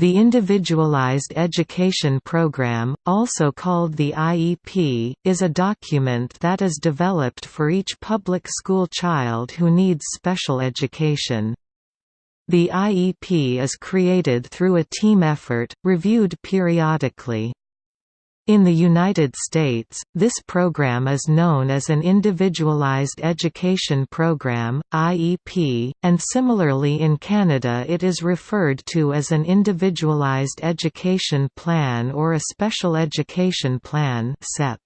The Individualized Education Program, also called the IEP, is a document that is developed for each public school child who needs special education. The IEP is created through a team effort, reviewed periodically. In the United States, this program is known as an Individualized Education Program (IEP), and similarly in Canada it is referred to as an Individualized Education Plan or a Special Education Plan (SEP).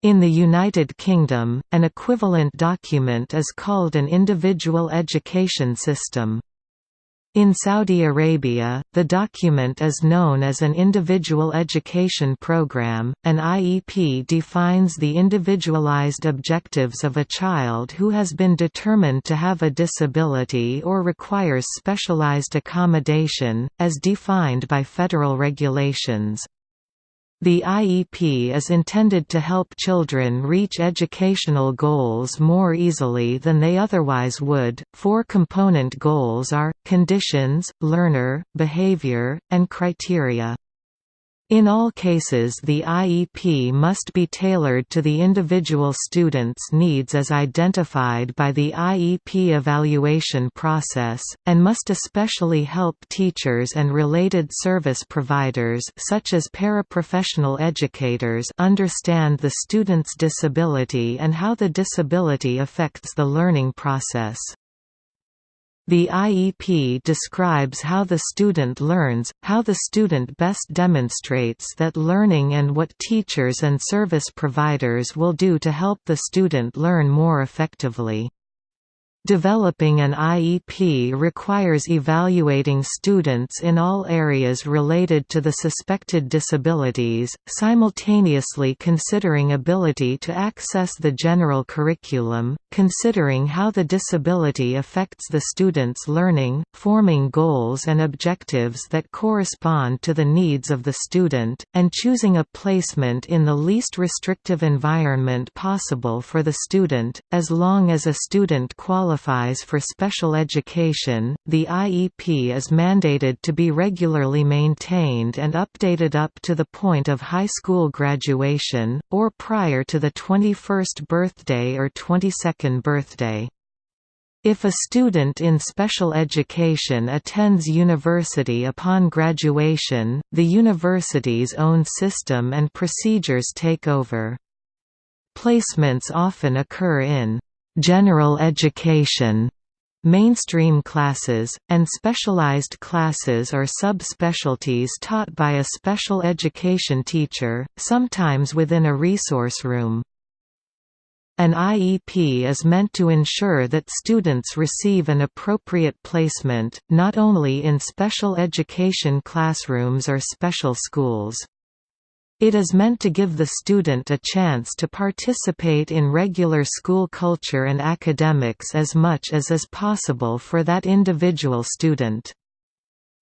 In the United Kingdom, an equivalent document is called an Individual Education System. In Saudi Arabia, the document is known as an Individual Education Program. An IEP defines the individualized objectives of a child who has been determined to have a disability or requires specialized accommodation, as defined by federal regulations. The IEP is intended to help children reach educational goals more easily than they otherwise would. Four component goals are conditions, learner, behavior, and criteria. In all cases the IEP must be tailored to the individual student's needs as identified by the IEP evaluation process, and must especially help teachers and related service providers such as paraprofessional educators understand the student's disability and how the disability affects the learning process. The IEP describes how the student learns, how the student best demonstrates that learning and what teachers and service providers will do to help the student learn more effectively. Developing an IEP requires evaluating students in all areas related to the suspected disabilities, simultaneously considering ability to access the general curriculum, considering how the disability affects the student's learning, forming goals and objectives that correspond to the needs of the student, and choosing a placement in the least restrictive environment possible for the student, as long as a student qualifies qualifies for special education, the IEP is mandated to be regularly maintained and updated up to the point of high school graduation, or prior to the 21st birthday or 22nd birthday. If a student in special education attends university upon graduation, the university's own system and procedures take over. Placements often occur in general education mainstream classes, and specialized classes or subspecialties taught by a special education teacher, sometimes within a resource room. An IEP is meant to ensure that students receive an appropriate placement, not only in special education classrooms or special schools. It is meant to give the student a chance to participate in regular school culture and academics as much as is possible for that individual student.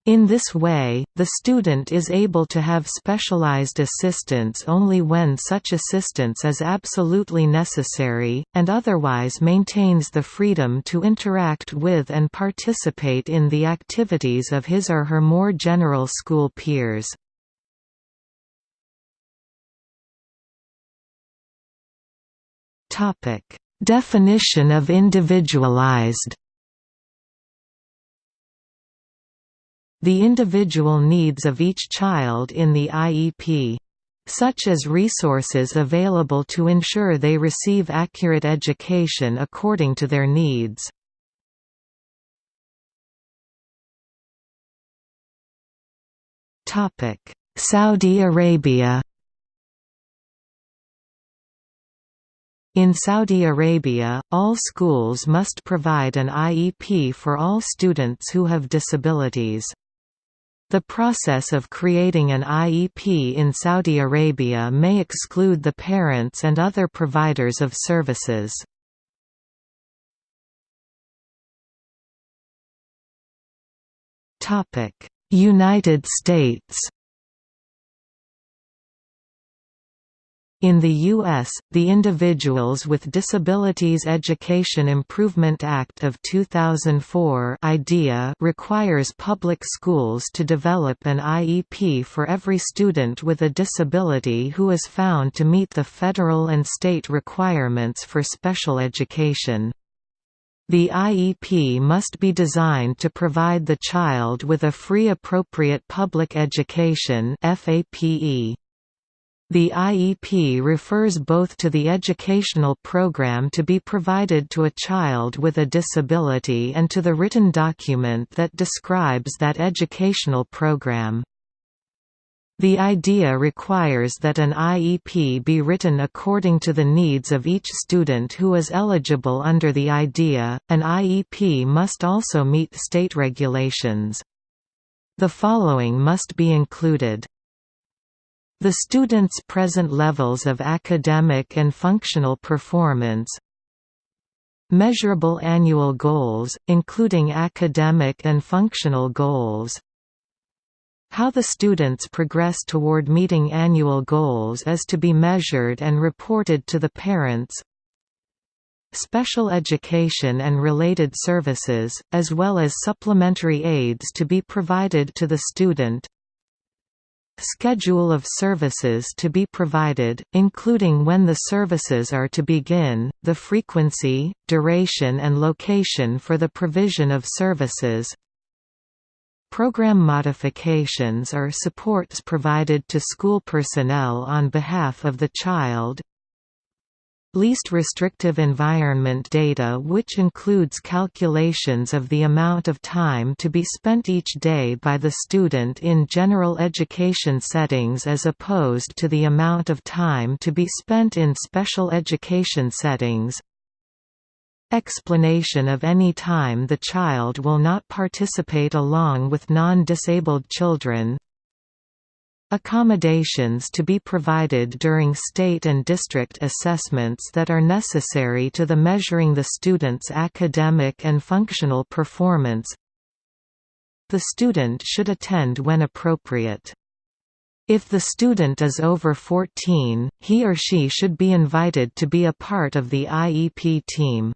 In this way, the student is able to have specialized assistance only when such assistance is absolutely necessary, and otherwise maintains the freedom to interact with and participate in the activities of his or her more general school peers. Topic: Definition of individualized. The individual needs of each child in the IEP such as resources available to ensure they receive accurate education according to their needs. Saudi Arabia In Saudi Arabia, all schools must provide an IEP for all students who have disabilities. The process of creating an IEP in Saudi Arabia may exclude the parents and other providers of services. United States In the U.S., the Individuals with Disabilities Education Improvement Act of 2004 IDEA requires public schools to develop an IEP for every student with a disability who is found to meet the federal and state requirements for special education. The IEP must be designed to provide the child with a free appropriate public education FAPE. The IEP refers both to the educational program to be provided to a child with a disability and to the written document that describes that educational program. The IDEA requires that an IEP be written according to the needs of each student who is eligible under the IDEA. An IEP must also meet state regulations. The following must be included. The student's present levels of academic and functional performance. Measurable annual goals, including academic and functional goals. How the students progress toward meeting annual goals is to be measured and reported to the parents. Special education and related services, as well as supplementary aids to be provided to the student Schedule of services to be provided, including when the services are to begin, the frequency, duration and location for the provision of services. Program modifications or supports provided to school personnel on behalf of the child Least restrictive environment data which includes calculations of the amount of time to be spent each day by the student in general education settings as opposed to the amount of time to be spent in special education settings. Explanation of any time the child will not participate along with non-disabled children Accommodations to be provided during state and district assessments that are necessary to the measuring the student's academic and functional performance The student should attend when appropriate. If the student is over 14, he or she should be invited to be a part of the IEP team.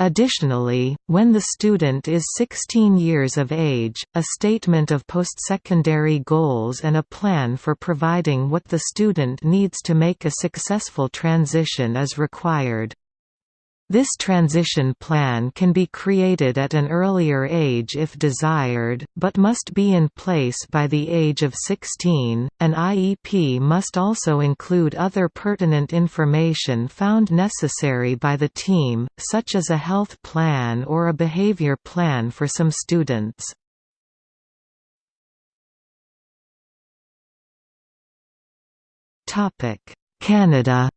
Additionally, when the student is 16 years of age, a statement of postsecondary goals and a plan for providing what the student needs to make a successful transition is required. This transition plan can be created at an earlier age if desired, but must be in place by the age of 16. An IEP must also include other pertinent information found necessary by the team, such as a health plan or a behavior plan for some students. Canada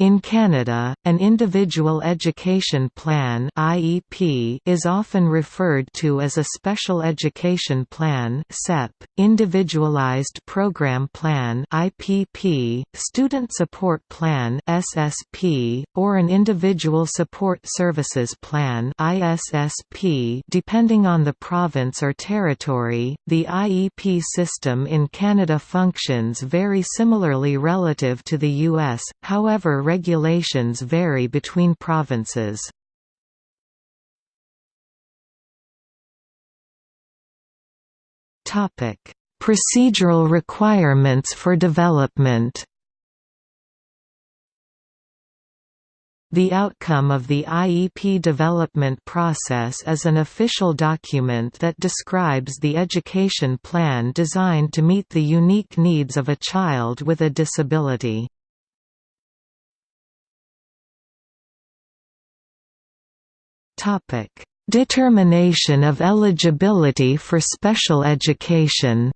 In Canada, an Individual Education Plan (IEP) is often referred to as a Special Education Plan (SEP), Individualized Program Plan (IPP), Student Support Plan (SSP), or an Individual Support Services Plan (ISSP), depending on the province or territory. The IEP system in Canada functions very similarly relative to the US. However, regulations vary between provinces. Procedural requirements for development The outcome of the IEP development process is an official document that describes the education plan designed to meet the unique needs of a child with a disability. Determination of eligibility for special education.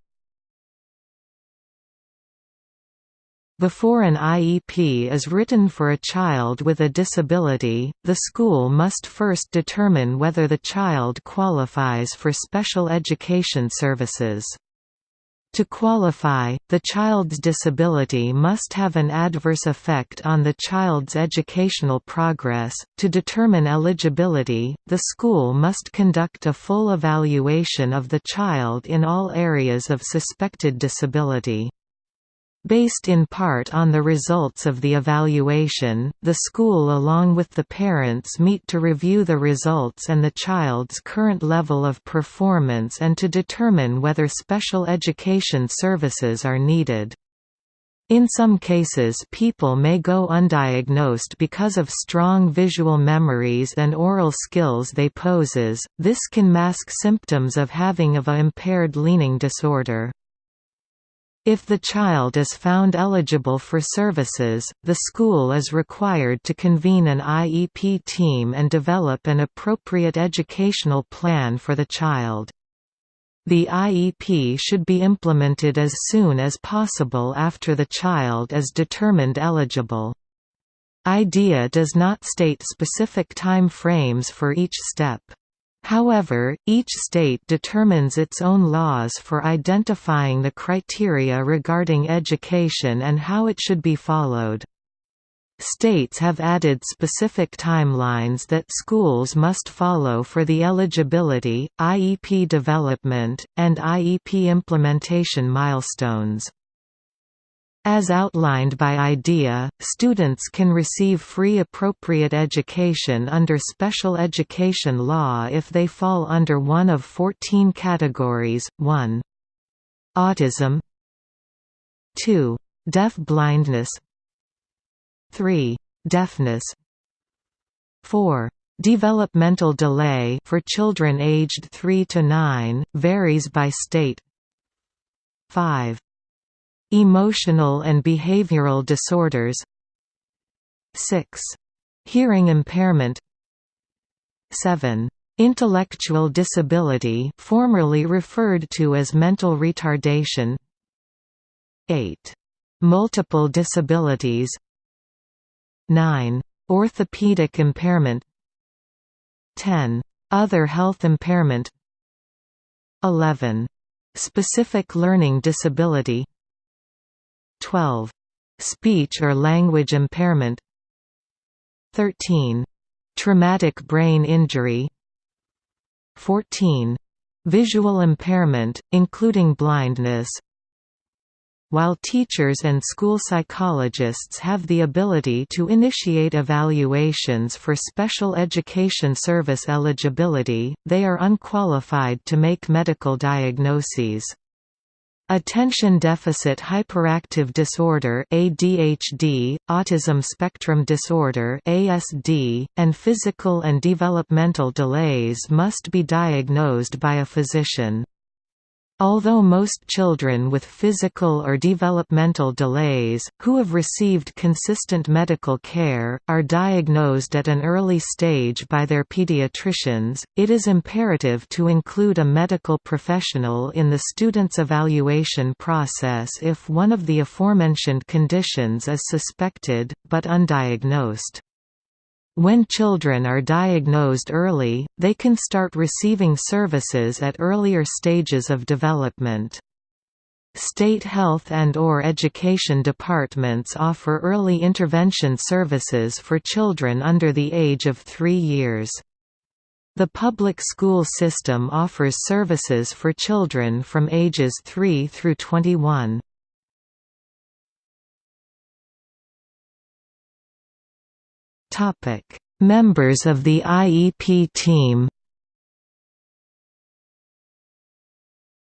Before an IEP is written for a child with a disability, the school must first determine whether the child qualifies for special education services. To qualify, the child's disability must have an adverse effect on the child's educational progress. To determine eligibility, the school must conduct a full evaluation of the child in all areas of suspected disability. Based in part on the results of the evaluation, the school along with the parents meet to review the results and the child's current level of performance and to determine whether special education services are needed. In some cases people may go undiagnosed because of strong visual memories and oral skills they poses, this can mask symptoms of having of a impaired leaning disorder. If the child is found eligible for services, the school is required to convene an IEP team and develop an appropriate educational plan for the child. The IEP should be implemented as soon as possible after the child is determined eligible. IDEA does not state specific time frames for each step. However, each state determines its own laws for identifying the criteria regarding education and how it should be followed. States have added specific timelines that schools must follow for the eligibility, IEP development, and IEP implementation milestones. As outlined by IDEA, students can receive free appropriate education under special education law if they fall under one of 14 categories, 1. Autism 2. Deaf-blindness 3. Deafness 4. Developmental delay for children aged 3 to 9 varies by state. 5. Emotional and behavioral disorders 6. Hearing impairment 7. Intellectual disability formerly referred to as mental retardation 8. Multiple disabilities 9. Orthopedic impairment 10. Other health impairment 11. Specific learning disability 12. Speech or language impairment 13. Traumatic brain injury 14. Visual impairment, including blindness while teachers and school psychologists have the ability to initiate evaluations for special education service eligibility, they are unqualified to make medical diagnoses. Attention Deficit Hyperactive Disorder ADHD, Autism Spectrum Disorder ASD, and physical and developmental delays must be diagnosed by a physician. Although most children with physical or developmental delays, who have received consistent medical care, are diagnosed at an early stage by their pediatricians, it is imperative to include a medical professional in the student's evaluation process if one of the aforementioned conditions is suspected, but undiagnosed. When children are diagnosed early, they can start receiving services at earlier stages of development. State health and or education departments offer early intervention services for children under the age of three years. The public school system offers services for children from ages 3 through 21. Members of the IEP team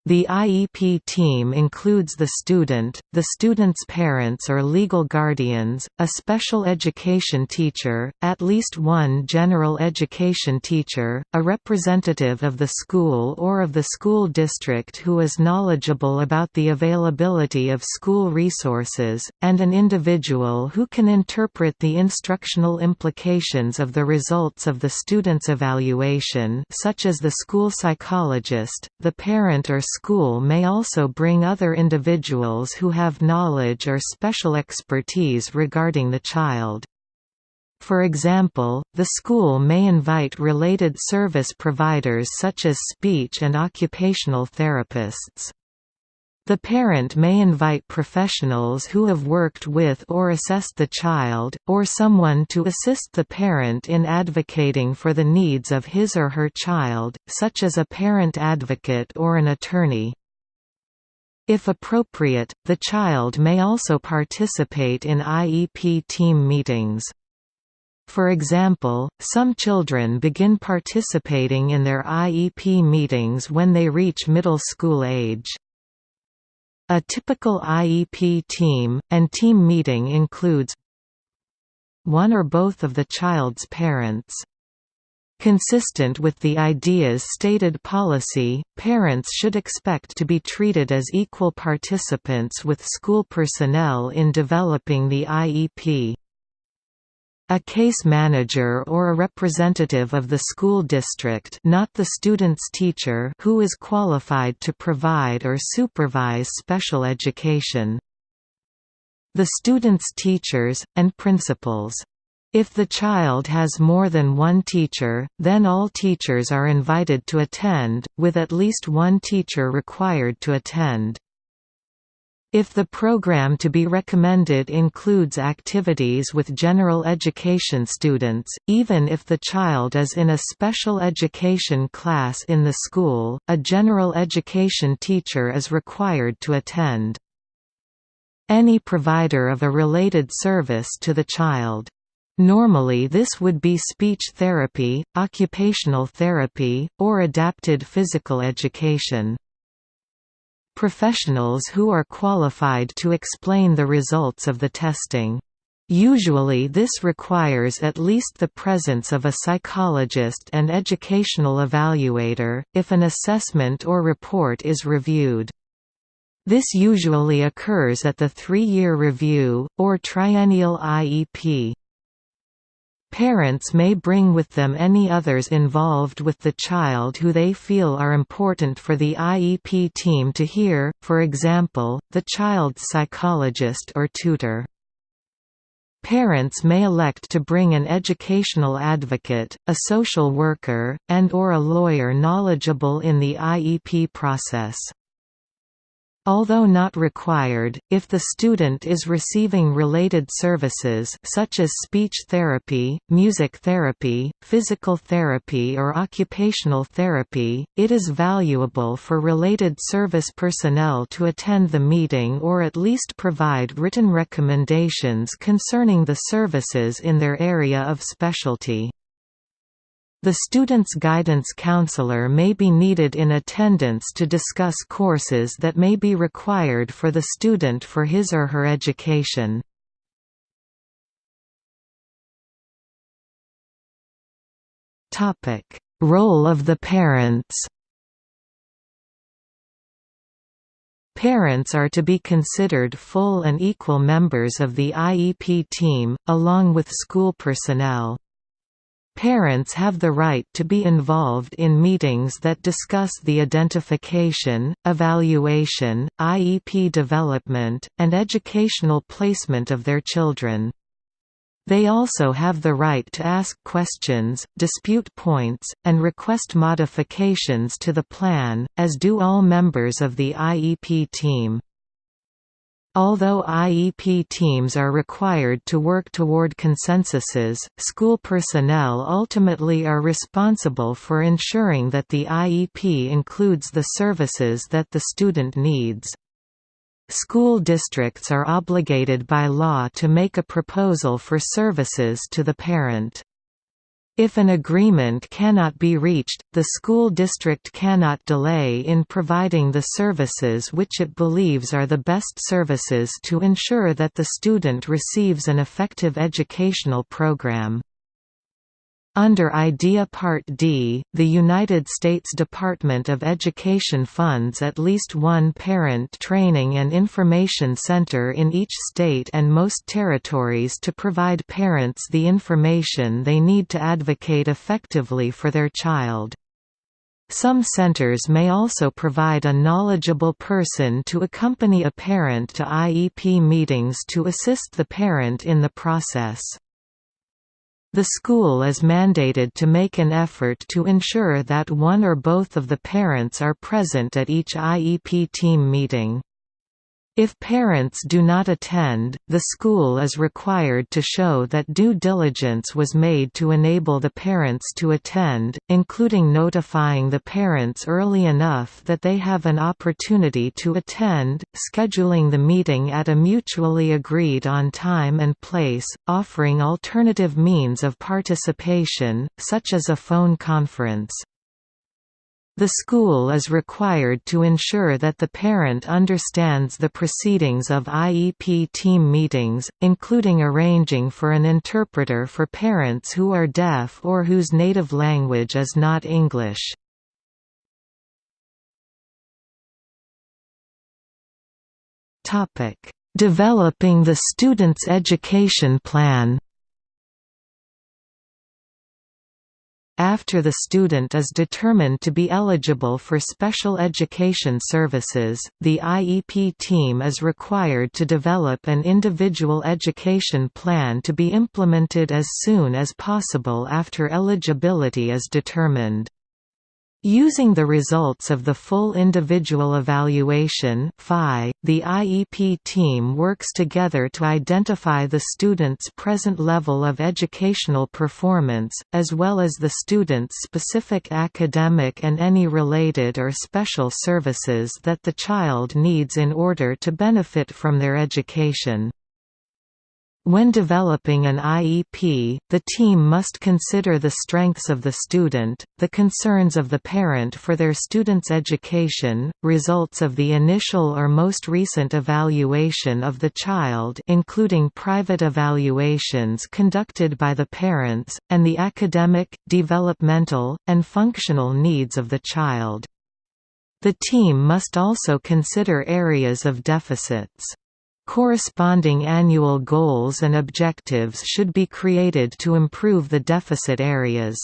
The IEP team includes the student, the student's parents or legal guardians, a special education teacher, at least one general education teacher, a representative of the school or of the school district who is knowledgeable about the availability of school resources, and an individual who can interpret the instructional implications of the results of the student's evaluation such as the school psychologist, the parent or school may also bring other individuals who have knowledge or special expertise regarding the child. For example, the school may invite related service providers such as speech and occupational therapists. The parent may invite professionals who have worked with or assessed the child, or someone to assist the parent in advocating for the needs of his or her child, such as a parent advocate or an attorney. If appropriate, the child may also participate in IEP team meetings. For example, some children begin participating in their IEP meetings when they reach middle school age. A typical IEP team, and team meeting includes one or both of the child's parents. Consistent with the IDEA's stated policy, parents should expect to be treated as equal participants with school personnel in developing the IEP. A case manager or a representative of the school district not the student's teacher who is qualified to provide or supervise special education. The student's teachers, and principals. If the child has more than one teacher, then all teachers are invited to attend, with at least one teacher required to attend. If the program to be recommended includes activities with general education students, even if the child is in a special education class in the school, a general education teacher is required to attend. Any provider of a related service to the child. Normally this would be speech therapy, occupational therapy, or adapted physical education professionals who are qualified to explain the results of the testing. Usually this requires at least the presence of a psychologist and educational evaluator, if an assessment or report is reviewed. This usually occurs at the three-year review, or triennial IEP. Parents may bring with them any others involved with the child who they feel are important for the IEP team to hear, for example, the child's psychologist or tutor. Parents may elect to bring an educational advocate, a social worker, and or a lawyer knowledgeable in the IEP process. Although not required, if the student is receiving related services such as speech therapy, music therapy, physical therapy or occupational therapy, it is valuable for related service personnel to attend the meeting or at least provide written recommendations concerning the services in their area of specialty. The student's guidance counselor may be needed in attendance to discuss courses that may be required for the student for his or her education. Role of the parents Parents are to be considered full and equal members of the IEP team, along with school personnel. Parents have the right to be involved in meetings that discuss the identification, evaluation, IEP development, and educational placement of their children. They also have the right to ask questions, dispute points, and request modifications to the plan, as do all members of the IEP team. Although IEP teams are required to work toward consensuses, school personnel ultimately are responsible for ensuring that the IEP includes the services that the student needs. School districts are obligated by law to make a proposal for services to the parent. If an agreement cannot be reached, the school district cannot delay in providing the services which it believes are the best services to ensure that the student receives an effective educational program. Under IDEA Part D, the United States Department of Education funds at least one parent training and information center in each state and most territories to provide parents the information they need to advocate effectively for their child. Some centers may also provide a knowledgeable person to accompany a parent to IEP meetings to assist the parent in the process. The school is mandated to make an effort to ensure that one or both of the parents are present at each IEP team meeting. If parents do not attend, the school is required to show that due diligence was made to enable the parents to attend, including notifying the parents early enough that they have an opportunity to attend, scheduling the meeting at a mutually agreed on time and place, offering alternative means of participation, such as a phone conference. The school is required to ensure that the parent understands the proceedings of IEP team meetings, including arranging for an interpreter for parents who are deaf or whose native language is not English. Developing the student's education plan After the student is determined to be eligible for special education services, the IEP team is required to develop an individual education plan to be implemented as soon as possible after eligibility is determined. Using the results of the full individual evaluation the IEP team works together to identify the student's present level of educational performance, as well as the student's specific academic and any related or special services that the child needs in order to benefit from their education. When developing an IEP, the team must consider the strengths of the student, the concerns of the parent for their student's education, results of the initial or most recent evaluation of the child including private evaluations conducted by the parents, and the academic, developmental, and functional needs of the child. The team must also consider areas of deficits. Corresponding annual goals and objectives should be created to improve the deficit areas.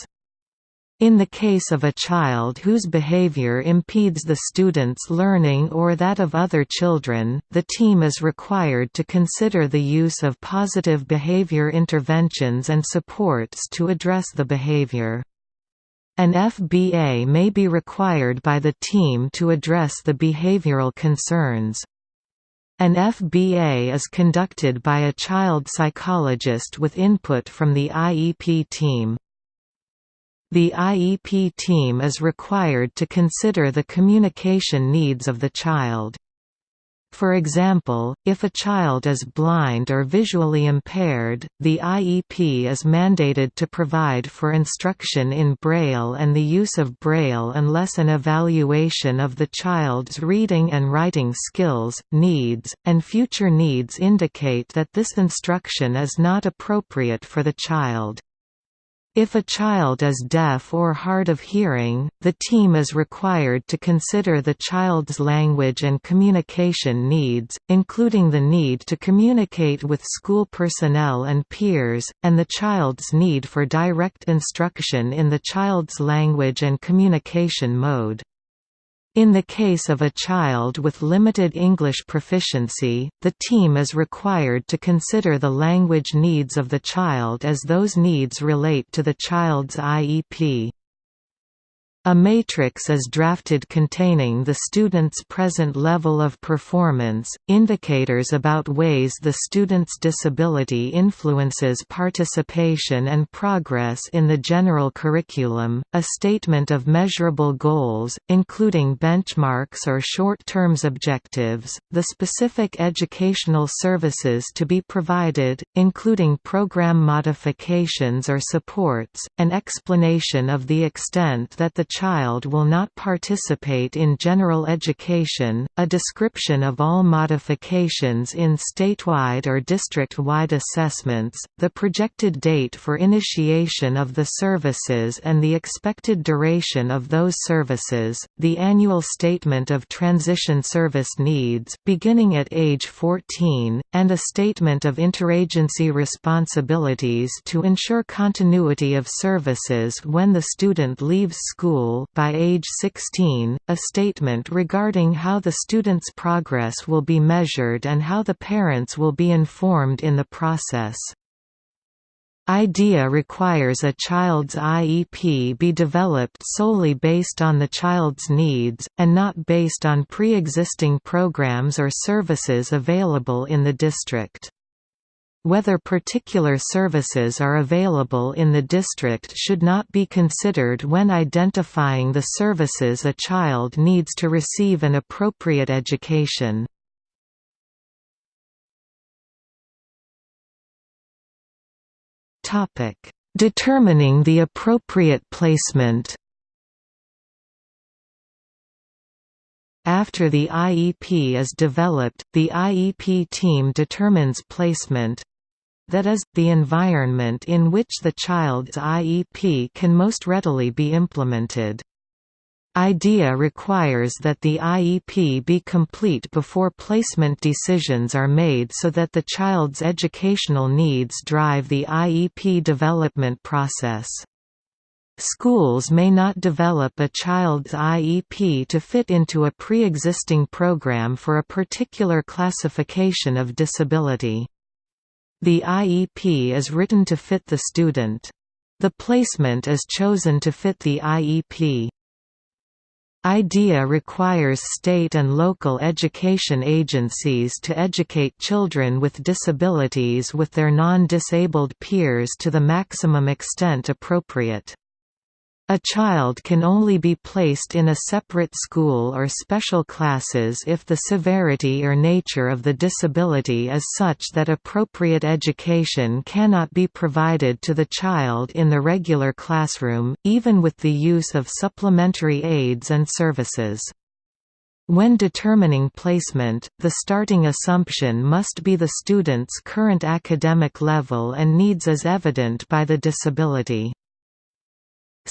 In the case of a child whose behavior impedes the student's learning or that of other children, the team is required to consider the use of positive behavior interventions and supports to address the behavior. An FBA may be required by the team to address the behavioral concerns. An FBA is conducted by a child psychologist with input from the IEP team. The IEP team is required to consider the communication needs of the child. For example, if a child is blind or visually impaired, the IEP is mandated to provide for instruction in Braille and the use of Braille unless an evaluation of the child's reading and writing skills, needs, and future needs indicate that this instruction is not appropriate for the child. If a child is deaf or hard of hearing, the team is required to consider the child's language and communication needs, including the need to communicate with school personnel and peers, and the child's need for direct instruction in the child's language and communication mode. In the case of a child with limited English proficiency, the team is required to consider the language needs of the child as those needs relate to the child's IEP. A matrix is drafted containing the student's present level of performance, indicators about ways the student's disability influences participation and progress in the general curriculum, a statement of measurable goals, including benchmarks or short-term objectives, the specific educational services to be provided, including program modifications or supports, an explanation of the extent that the child will not participate in general education, a description of all modifications in statewide or district-wide assessments, the projected date for initiation of the services and the expected duration of those services, the annual statement of transition service needs beginning at age 14, and a statement of interagency responsibilities to ensure continuity of services when the student leaves school school by age 16, a statement regarding how the student's progress will be measured and how the parents will be informed in the process. IDEA requires a child's IEP be developed solely based on the child's needs, and not based on pre-existing programs or services available in the district. Whether particular services are available in the district should not be considered when identifying the services a child needs to receive an appropriate education. Determining the appropriate placement. After the IEP is developed, the IEP team determines placement that is, the environment in which the child's IEP can most readily be implemented. IDEA requires that the IEP be complete before placement decisions are made so that the child's educational needs drive the IEP development process. Schools may not develop a child's IEP to fit into a pre-existing program for a particular classification of disability. The IEP is written to fit the student. The placement is chosen to fit the IEP. IDEA requires state and local education agencies to educate children with disabilities with their non-disabled peers to the maximum extent appropriate. A child can only be placed in a separate school or special classes if the severity or nature of the disability is such that appropriate education cannot be provided to the child in the regular classroom, even with the use of supplementary aids and services. When determining placement, the starting assumption must be the student's current academic level and needs as evident by the disability.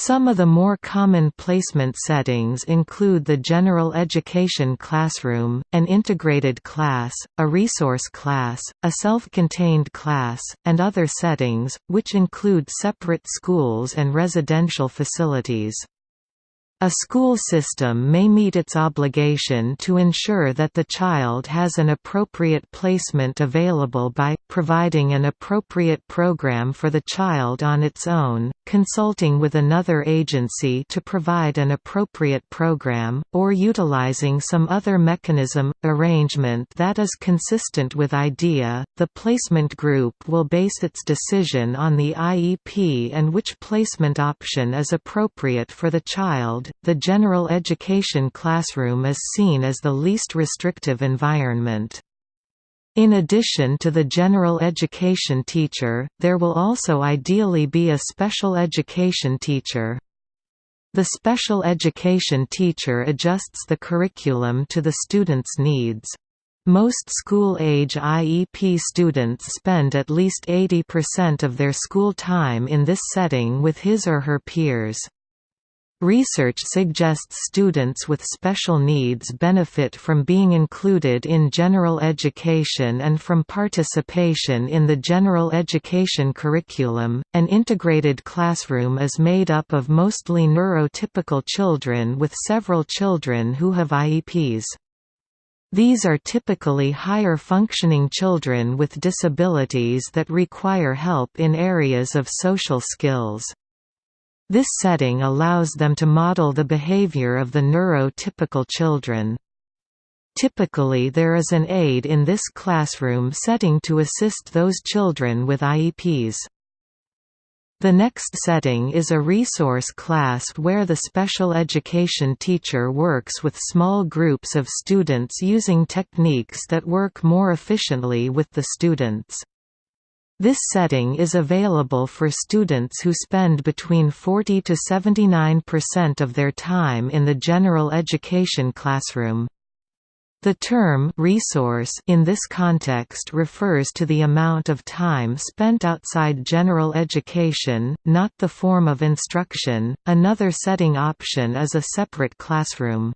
Some of the more common placement settings include the general education classroom, an integrated class, a resource class, a self-contained class, and other settings, which include separate schools and residential facilities. A school system may meet its obligation to ensure that the child has an appropriate placement available by, providing an appropriate program for the child on its own, consulting with another agency to provide an appropriate program, or utilizing some other mechanism, arrangement that is consistent with IDEA. The placement group will base its decision on the IEP and which placement option is appropriate for the child the general education classroom is seen as the least restrictive environment. In addition to the general education teacher, there will also ideally be a special education teacher. The special education teacher adjusts the curriculum to the student's needs. Most school-age IEP students spend at least 80% of their school time in this setting with his or her peers. Research suggests students with special needs benefit from being included in general education and from participation in the general education curriculum. An integrated classroom is made up of mostly neurotypical children with several children who have IEPs. These are typically higher functioning children with disabilities that require help in areas of social skills. This setting allows them to model the behavior of the neurotypical children. Typically there is an aide in this classroom setting to assist those children with IEPs. The next setting is a resource class where the special education teacher works with small groups of students using techniques that work more efficiently with the students. This setting is available for students who spend between 40 to 79% of their time in the general education classroom. The term resource in this context refers to the amount of time spent outside general education, not the form of instruction. Another setting option is a separate classroom.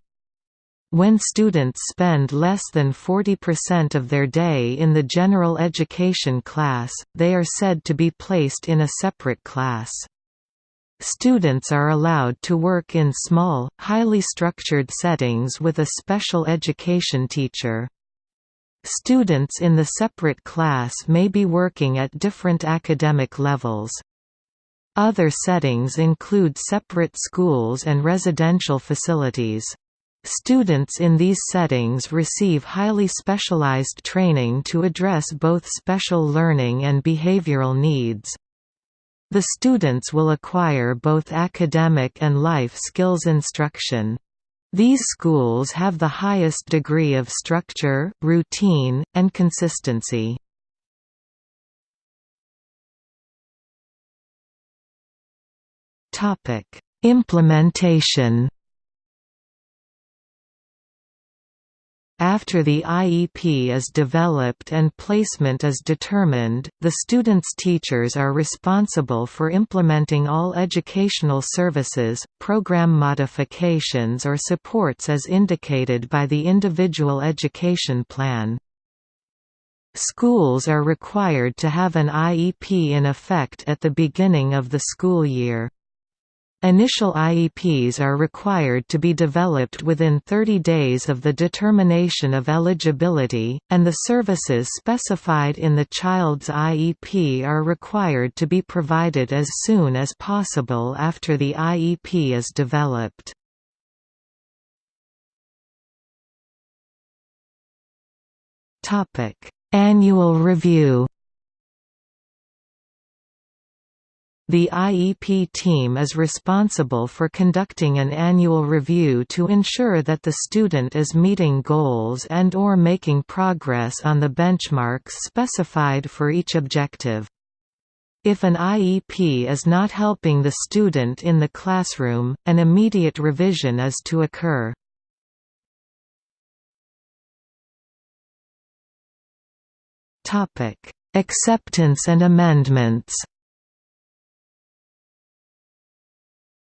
When students spend less than 40% of their day in the general education class, they are said to be placed in a separate class. Students are allowed to work in small, highly structured settings with a special education teacher. Students in the separate class may be working at different academic levels. Other settings include separate schools and residential facilities. Students in these settings receive highly specialized training to address both special learning and behavioral needs. The students will acquire both academic and life skills instruction. These schools have the highest degree of structure, routine, and consistency. Implementation After the IEP is developed and placement is determined, the student's teachers are responsible for implementing all educational services, program modifications or supports as indicated by the individual education plan. Schools are required to have an IEP in effect at the beginning of the school year. Initial IEPs are required to be developed within 30 days of the determination of eligibility, and the services specified in the child's IEP are required to be provided as soon as possible after the IEP is developed. Annual review The IEP team is responsible for conducting an annual review to ensure that the student is meeting goals and or making progress on the benchmarks specified for each objective. If an IEP is not helping the student in the classroom, an immediate revision is to occur. Acceptance and amendments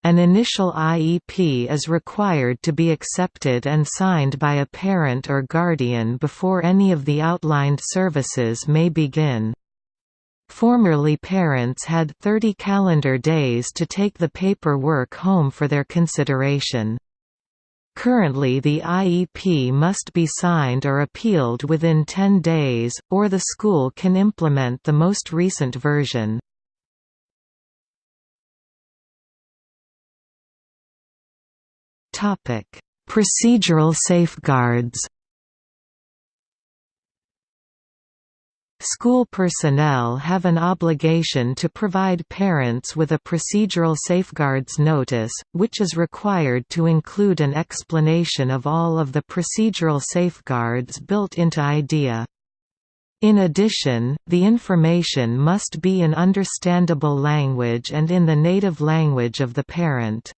An initial IEP is required to be accepted and signed by a parent or guardian before any of the outlined services may begin. Formerly parents had 30 calendar days to take the paperwork home for their consideration. Currently the IEP must be signed or appealed within 10 days, or the school can implement the most recent version. Procedural safeguards. School personnel have an obligation to provide parents with a procedural safeguards notice, which is required to include an explanation of all of the procedural safeguards built into IDEA. In addition, the information must be in understandable language and in the native language of the parent.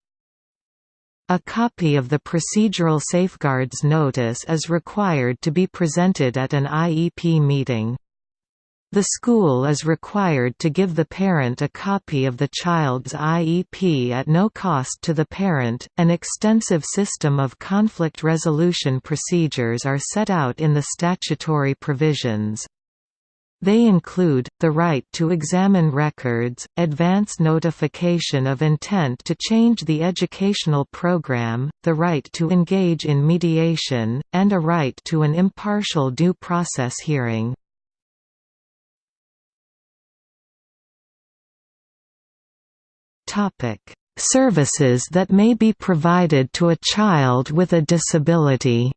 A copy of the Procedural Safeguards Notice is required to be presented at an IEP meeting. The school is required to give the parent a copy of the child's IEP at no cost to the parent. An extensive system of conflict resolution procedures are set out in the statutory provisions. They include, the right to examine records, advance notification of intent to change the educational program, the right to engage in mediation, and a right to an impartial due process hearing. Services that may be provided to a child with a disability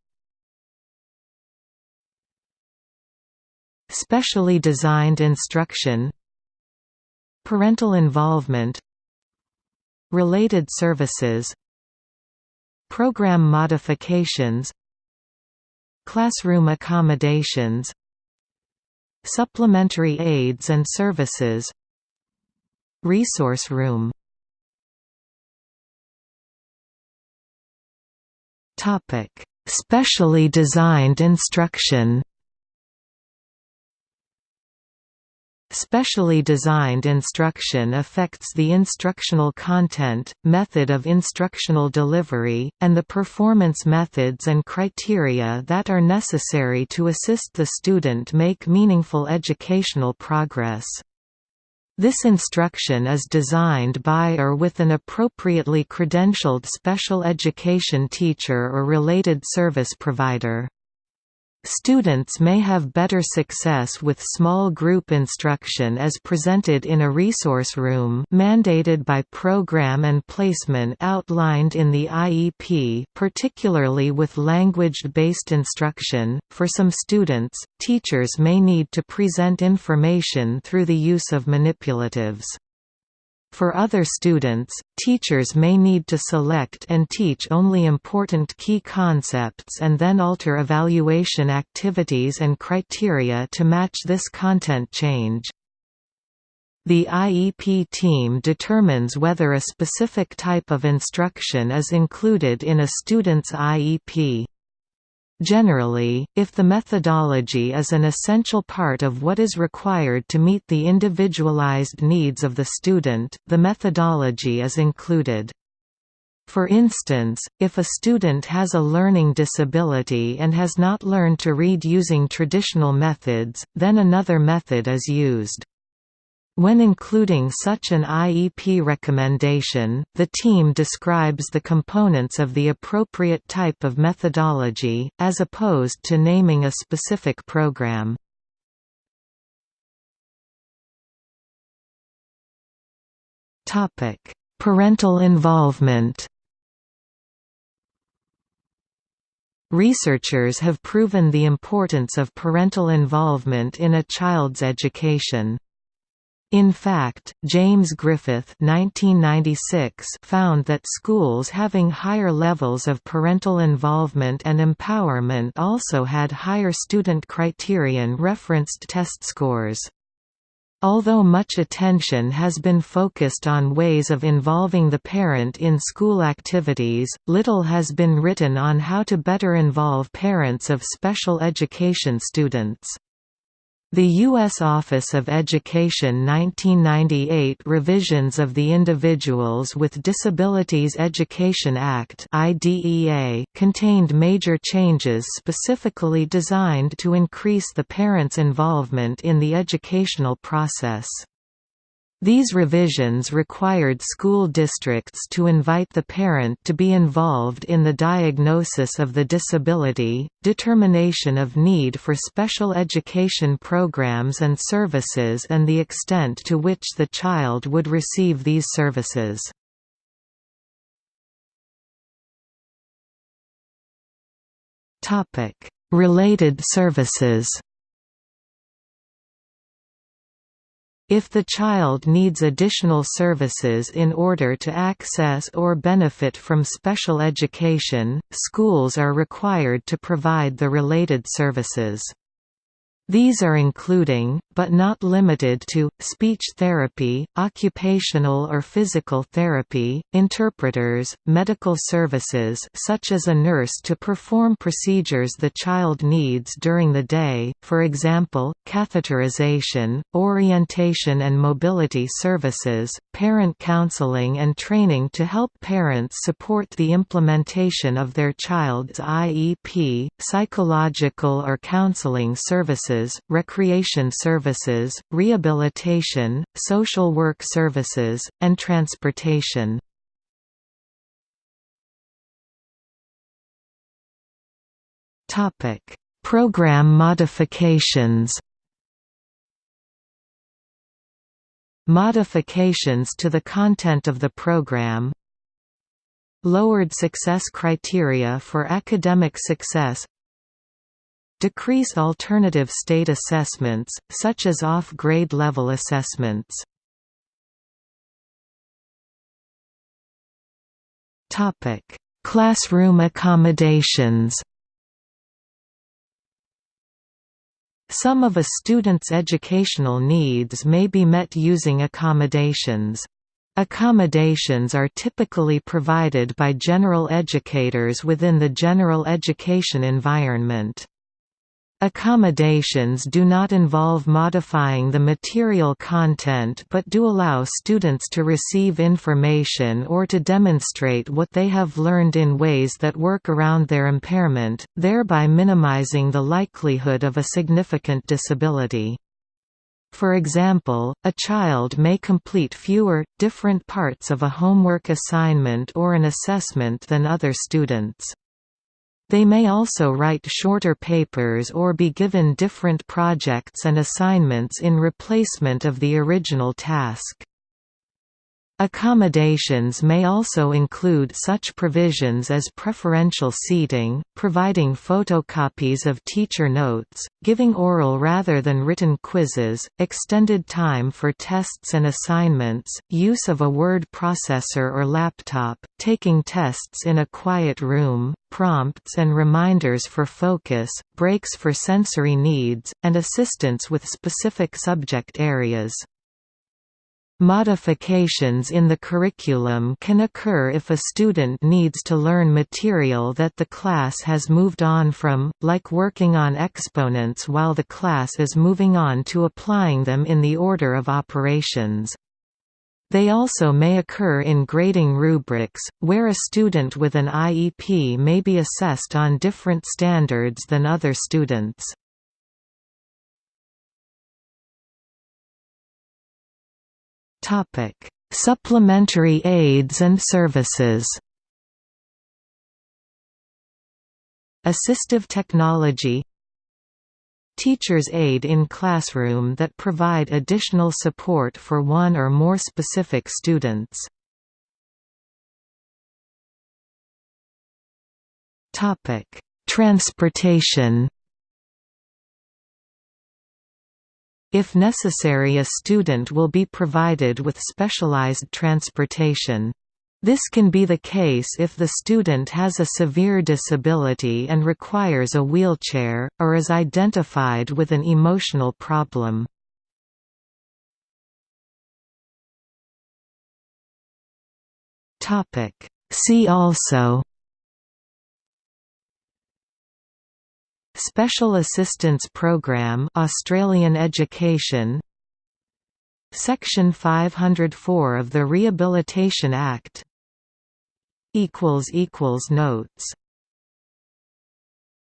Specially designed instruction Parental involvement Related services Program modifications Classroom accommodations Supplementary aids and services Resource room. Topic Specially designed instruction Specially designed instruction affects the instructional content, method of instructional delivery, and the performance methods and criteria that are necessary to assist the student make meaningful educational progress. This instruction is designed by or with an appropriately credentialed special education teacher or related service provider. Students may have better success with small group instruction as presented in a resource room mandated by program and placement outlined in the IEP particularly with language-based instruction. For some students, teachers may need to present information through the use of manipulatives. For other students, teachers may need to select and teach only important key concepts and then alter evaluation activities and criteria to match this content change. The IEP team determines whether a specific type of instruction is included in a student's IEP. Generally, if the methodology is an essential part of what is required to meet the individualized needs of the student, the methodology is included. For instance, if a student has a learning disability and has not learned to read using traditional methods, then another method is used. When including such an IEP recommendation, the team describes the components of the appropriate type of methodology, as opposed to naming a specific program. Parental involvement Researchers have proven the importance of parental involvement in a child's education. In fact, James Griffith 1996 found that schools having higher levels of parental involvement and empowerment also had higher student criterion referenced test scores. Although much attention has been focused on ways of involving the parent in school activities, little has been written on how to better involve parents of special education students. The U.S. Office of Education 1998 revisions of the Individuals with Disabilities Education Act contained major changes specifically designed to increase the parents' involvement in the educational process. These revisions required school districts to invite the parent to be involved in the diagnosis of the disability, determination of need for special education programs and services and the extent to which the child would receive these services. Related services If the child needs additional services in order to access or benefit from special education, schools are required to provide the related services. These are including, but not limited to, speech therapy, occupational or physical therapy, interpreters, medical services such as a nurse to perform procedures the child needs during the day, for example, catheterization, orientation and mobility services, parent counseling and training to help parents support the implementation of their child's IEP, psychological or counseling services services, recreation services, rehabilitation, social work services, and transportation. Program modifications. Modifications to the content of the program. Lowered success criteria for academic success Decrease alternative state assessments, such as off-grade level assessments. Classroom accommodations Some of a student's educational needs may be met using accommodations. Accommodations are typically provided by general educators within the general education environment. Accommodations do not involve modifying the material content but do allow students to receive information or to demonstrate what they have learned in ways that work around their impairment, thereby minimizing the likelihood of a significant disability. For example, a child may complete fewer, different parts of a homework assignment or an assessment than other students. They may also write shorter papers or be given different projects and assignments in replacement of the original task. Accommodations may also include such provisions as preferential seating, providing photocopies of teacher notes, giving oral rather than written quizzes, extended time for tests and assignments, use of a word processor or laptop, taking tests in a quiet room, prompts and reminders for focus, breaks for sensory needs, and assistance with specific subject areas. Modifications in the curriculum can occur if a student needs to learn material that the class has moved on from, like working on exponents while the class is moving on to applying them in the order of operations. They also may occur in grading rubrics, where a student with an IEP may be assessed on different standards than other students. Topic: Supplementary aids and services. Assistive technology Teacher's aide in classroom that provide additional support for one or more specific students. Transportation If necessary a student will be provided with specialized transportation. This can be the case if the student has a severe disability and requires a wheelchair, or is identified with an emotional problem. See also Special Assistance Program Australian Education. Section 504 of the Rehabilitation Act. Equals equals Notes